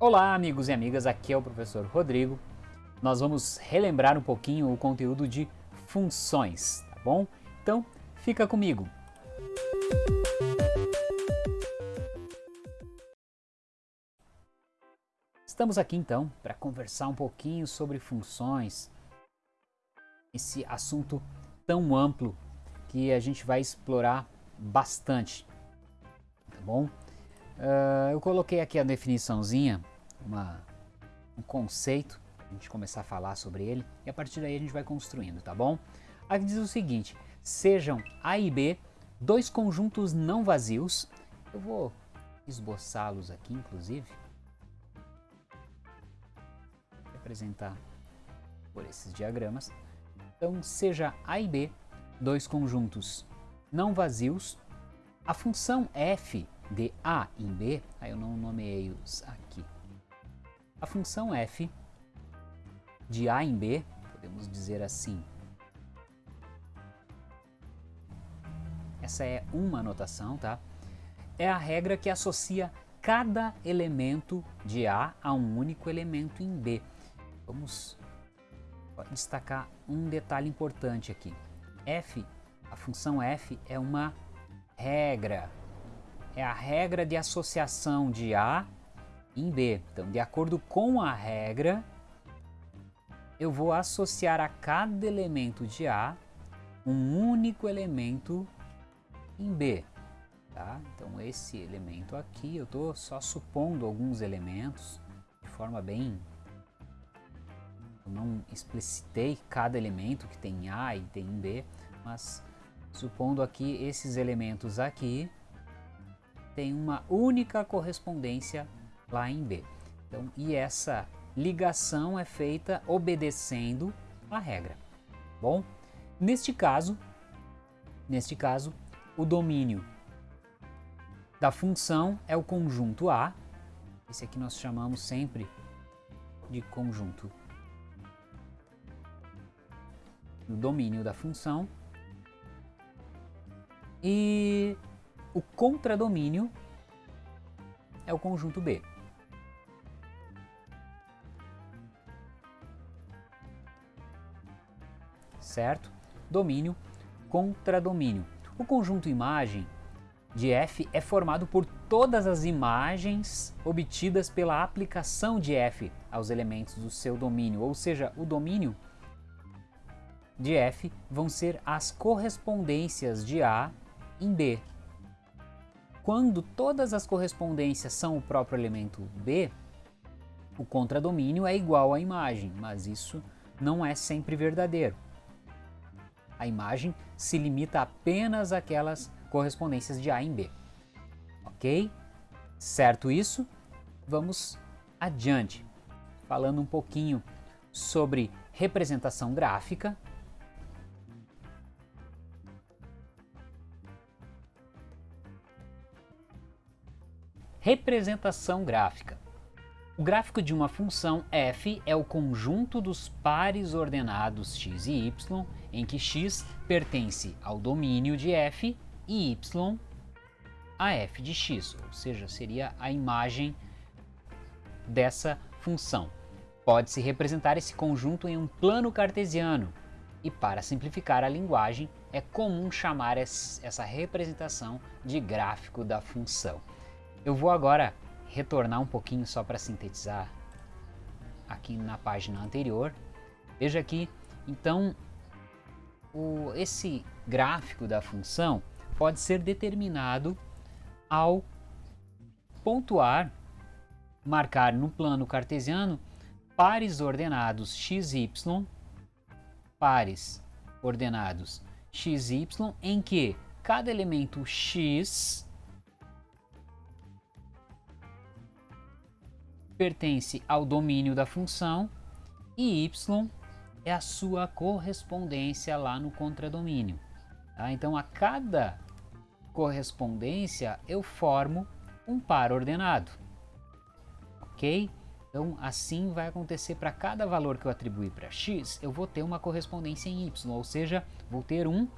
Olá, amigos e amigas, aqui é o professor Rodrigo. Nós vamos relembrar um pouquinho o conteúdo de funções, tá bom? Então, fica comigo. Estamos aqui então para conversar um pouquinho sobre funções, esse assunto tão amplo que a gente vai explorar bastante, tá bom? Uh, eu coloquei aqui a definiçãozinha, uma, um conceito, a gente começar a falar sobre ele e a partir daí a gente vai construindo, tá bom? Aqui diz o seguinte, sejam A e B dois conjuntos não vazios, eu vou esboçá-los aqui inclusive, representar por esses diagramas, então seja A e B dois conjuntos não vazios, a função f de A em B, aí eu não nomeei os aqui. A função f de A em B, podemos dizer assim, essa é uma notação, tá? É a regra que associa cada elemento de A a um único elemento em B. Vamos destacar um detalhe importante aqui. f, a função f é uma regra, é a regra de associação de A em B. Então, de acordo com a regra, eu vou associar a cada elemento de A um único elemento em B. Tá? Então, esse elemento aqui, eu estou só supondo alguns elementos de forma bem... Eu não explicitei cada elemento que tem em A e tem em B, mas supondo aqui esses elementos aqui, tem uma única correspondência lá em B. Então, e essa ligação é feita obedecendo a regra. Bom, neste caso, neste caso, o domínio da função é o conjunto A. Esse aqui nós chamamos sempre de conjunto do domínio da função. E o contradomínio é o conjunto B. Certo? Domínio, contradomínio. O conjunto imagem de f é formado por todas as imagens obtidas pela aplicação de f aos elementos do seu domínio, ou seja, o domínio de f vão ser as correspondências de A em B, quando todas as correspondências são o próprio elemento B, o contradomínio é igual à imagem, mas isso não é sempre verdadeiro. A imagem se limita apenas àquelas correspondências de A em B. Ok? Certo isso? Vamos adiante, falando um pouquinho sobre representação gráfica Representação gráfica. O gráfico de uma função f é o conjunto dos pares ordenados x e y, em que x pertence ao domínio de f e y a f de x, ou seja, seria a imagem dessa função. Pode-se representar esse conjunto em um plano cartesiano, e para simplificar a linguagem, é comum chamar essa representação de gráfico da função. Eu vou agora retornar um pouquinho só para sintetizar aqui na página anterior. Veja aqui, então, o, esse gráfico da função pode ser determinado ao pontuar, marcar no plano cartesiano pares ordenados x, y, pares ordenados x, y, em que cada elemento x pertence ao domínio da função e y é a sua correspondência lá no contradomínio. Tá? Então, a cada correspondência eu formo um par ordenado. Ok? Então, assim vai acontecer para cada valor que eu atribuir para x, eu vou ter uma correspondência em y, ou seja, vou ter um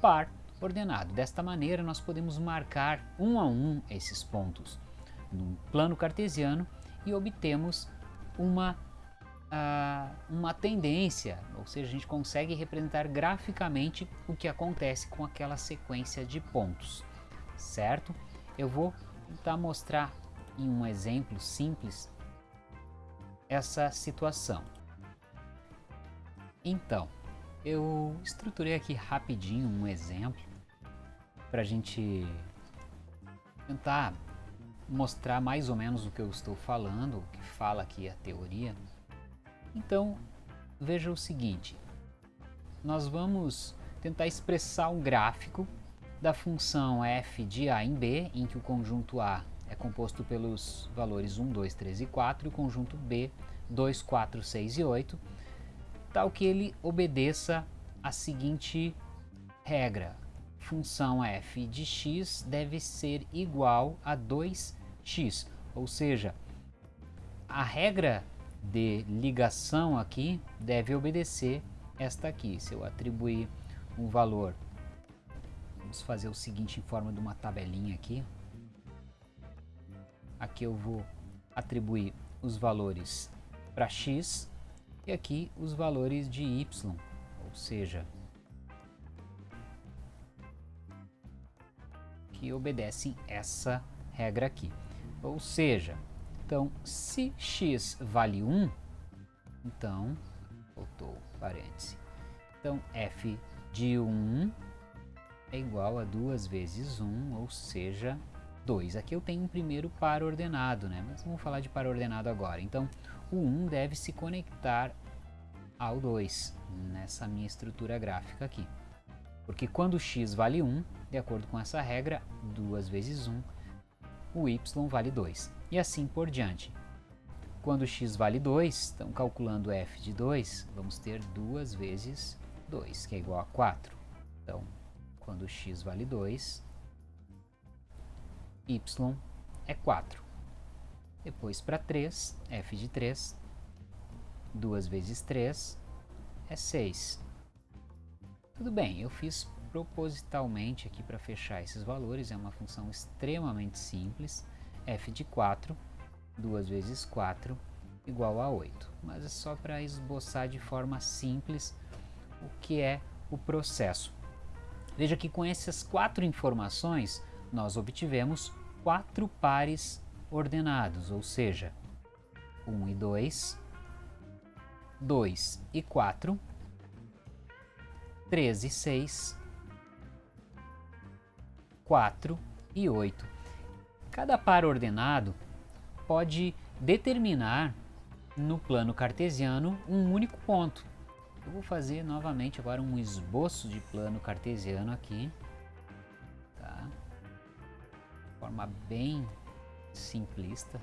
par ordenado. Desta maneira, nós podemos marcar um a um esses pontos no plano cartesiano e obtemos uma, uh, uma tendência, ou seja, a gente consegue representar graficamente o que acontece com aquela sequência de pontos, certo? Eu vou tentar mostrar em um exemplo simples essa situação. Então, eu estruturei aqui rapidinho um exemplo para a gente tentar mostrar mais ou menos o que eu estou falando, o que fala aqui a teoria. Então, veja o seguinte, nós vamos tentar expressar um gráfico da função f de a em b, em que o conjunto A é composto pelos valores 1, 2, 3 e 4, e o conjunto B 2, 4, 6 e 8, tal que ele obedeça a seguinte regra. Função f de x deve ser igual a 2x, ou seja, a regra de ligação aqui deve obedecer esta aqui. Se eu atribuir um valor, vamos fazer o seguinte em forma de uma tabelinha aqui. Aqui eu vou atribuir os valores para x e aqui os valores de y, ou seja, que obedecem essa regra aqui. Ou seja, então se x vale 1, então, voltou parêntese, então f de 1 é igual a 2 vezes 1, ou seja, 2. Aqui eu tenho um primeiro par ordenado, né? mas vamos falar de par ordenado agora. Então, o 1 deve se conectar ao 2 nessa minha estrutura gráfica aqui. Porque quando x vale 1, de acordo com essa regra, 2 vezes 1, o y vale 2. E assim por diante. Quando x vale 2, então calculando f de 2, vamos ter 2 vezes 2, que é igual a 4. Então, quando x vale 2, y é 4. Depois para 3, f de 3, 2 vezes 3 é 6. Tudo bem, eu fiz propositalmente aqui para fechar esses valores, é uma função extremamente simples, f de 4, 2 vezes 4, igual a 8. Mas é só para esboçar de forma simples o que é o processo. Veja que com essas quatro informações, nós obtivemos quatro pares ordenados, ou seja, 1 e 2, 2 e 4, 3 e 6, 4 e 8. Cada par ordenado pode determinar no plano cartesiano um único ponto. Eu vou fazer novamente agora um esboço de plano cartesiano aqui, tá? De forma bem simplista.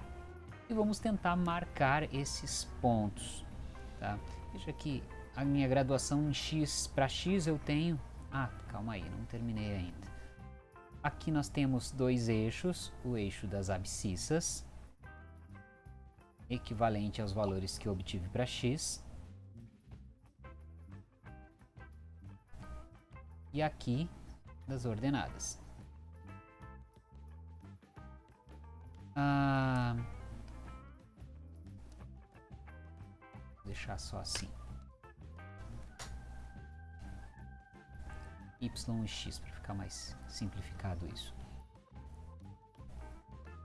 E vamos tentar marcar esses pontos, tá? Veja que a minha graduação em X, para X eu tenho... Ah, calma aí, não terminei ainda. Aqui nós temos dois eixos, o eixo das abscissas, equivalente aos valores que obtive para x. E aqui das ordenadas. Ah, deixar só assim. Y e x para ficar mais simplificado isso.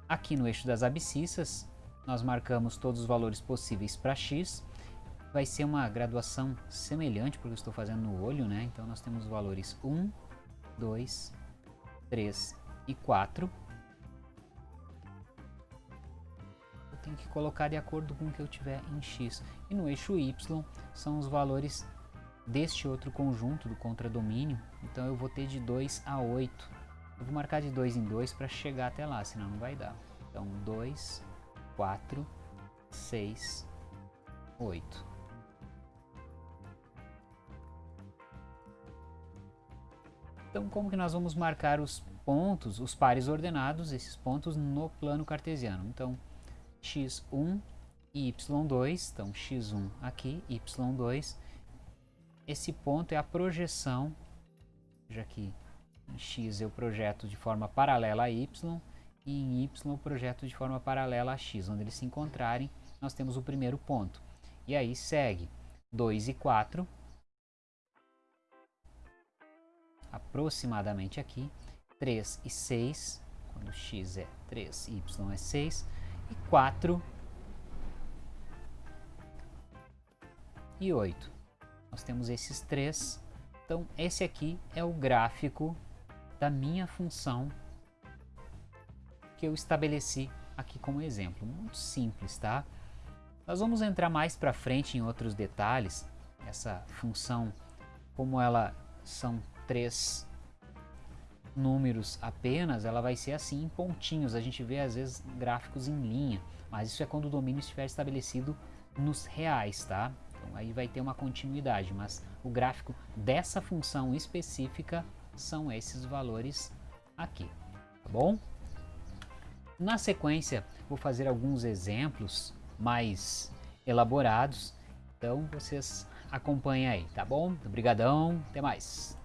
Aqui no eixo das abscissas, nós marcamos todos os valores possíveis para x. Vai ser uma graduação semelhante, porque eu estou fazendo no olho, né? Então nós temos os valores 1, 2, 3 e 4. Eu tenho que colocar de acordo com o que eu tiver em x. E no eixo y são os valores deste outro conjunto do contradomínio, então eu vou ter de 2 a 8. Eu vou marcar de 2 em 2 para chegar até lá, senão não vai dar. Então 2, 4, 6, 8. Então como que nós vamos marcar os pontos, os pares ordenados, esses pontos no plano cartesiano? Então x1 e y2, então x1 aqui, y2, esse ponto é a projeção, já que em x eu projeto de forma paralela a y, e em y o projeto de forma paralela a x. Onde eles se encontrarem, nós temos o primeiro ponto. E aí segue 2 e 4, aproximadamente aqui, 3 e 6, quando x é 3, y é 6, e 4 e 8. Nós temos esses três. Então, esse aqui é o gráfico da minha função que eu estabeleci aqui como exemplo. Muito simples, tá? Nós vamos entrar mais para frente em outros detalhes. Essa função, como ela são três números apenas, ela vai ser assim em pontinhos. A gente vê às vezes gráficos em linha, mas isso é quando o domínio estiver estabelecido nos reais, tá? Então aí vai ter uma continuidade, mas o gráfico dessa função específica são esses valores aqui, tá bom? Na sequência, vou fazer alguns exemplos mais elaborados, então vocês acompanhem aí, tá bom? Obrigadão, até mais!